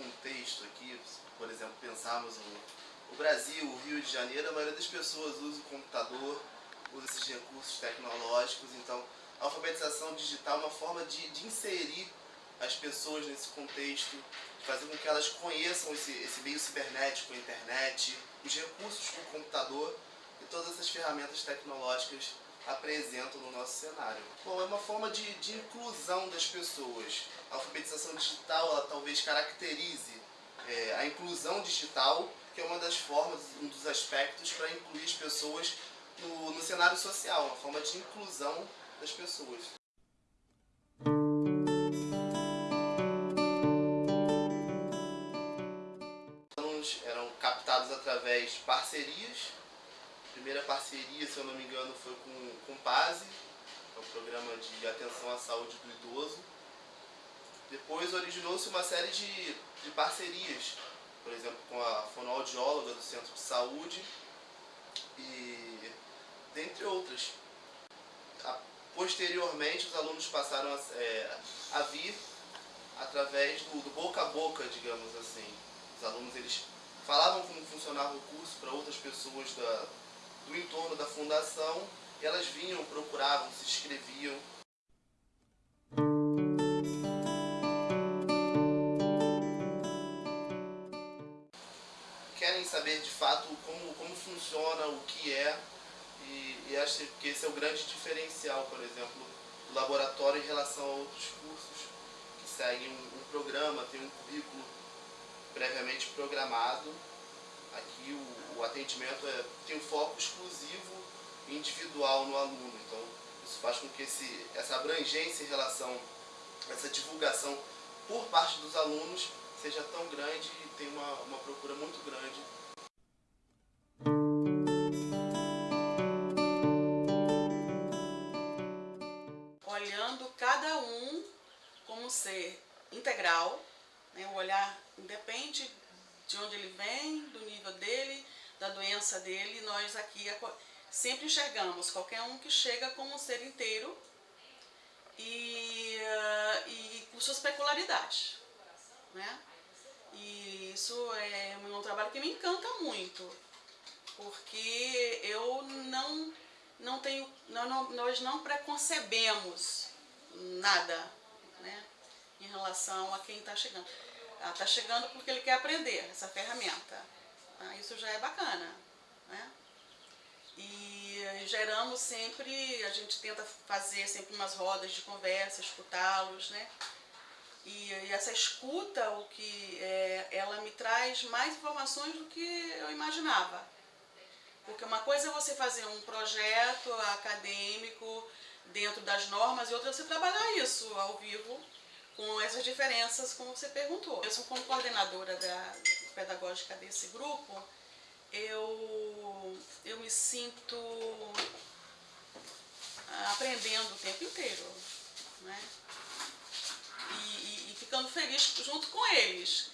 contexto aqui, por exemplo, pensarmos o, o Brasil, o Rio de Janeiro, a maioria das pessoas usa o computador, usa esses recursos tecnológicos, então a alfabetização digital é uma forma de, de inserir as pessoas nesse contexto, de fazer com que elas conheçam esse, esse meio cibernético, a internet, os recursos do computador e todas essas ferramentas tecnológicas apresentam no nosso cenário. Bom, é uma forma de, de inclusão das pessoas. A alfabetização digital, ela talvez caracterize é, a inclusão digital, que é uma das formas, um dos aspectos para incluir as pessoas no, no cenário social, uma forma de inclusão das pessoas. A primeira parceria, se eu não me engano, foi com, com o PASE, que é o Programa de Atenção à Saúde do Idoso. Depois originou-se uma série de, de parcerias, por exemplo, com a fonoaudióloga do Centro de Saúde e dentre outras. Posteriormente, os alunos passaram a, é, a vir através do, do, boca a boca, digamos assim. Os alunos eles falavam como funcionava o curso para outras pessoas da, do entorno da fundação elas vinham, procuravam, se inscreviam. Querem saber de fato como, como funciona, o que é e, e acho que esse é o grande diferencial, por exemplo, do laboratório em relação a outros cursos que seguem um, um programa, tem um currículo previamente programado. Aqui o, o atendimento é, tem um foco exclusivo individual no aluno, então isso faz com que esse, essa abrangência em relação, essa divulgação por parte dos alunos seja tão grande e tem uma, uma procura muito grande ser integral, né? o olhar independe de onde ele vem, do nível dele, da doença dele, nós aqui sempre enxergamos qualquer um que chega como um ser inteiro e, uh, e com suas peculiaridades. Né? E isso é um trabalho que me encanta muito, porque eu não, não tenho, não, nós não preconcebemos nada, né? em relação a quem está chegando. Está chegando porque ele quer aprender essa ferramenta. Ah, isso já é bacana. Né? E geramos sempre, a gente tenta fazer sempre umas rodas de conversa, escutá-los, né? E, e, essa escuta, o que é, ela me traz mais informações do que eu imaginava. Porque uma coisa é você fazer um projeto acadêmico dentro das normas e outra é você trabalhar isso ao vivo com essas diferenças, como você perguntou. Eu sou como coordenadora da pedagógica desse grupo, eu, eu me sinto aprendendo o tempo inteiro, né? E, e, e ficando feliz junto com eles.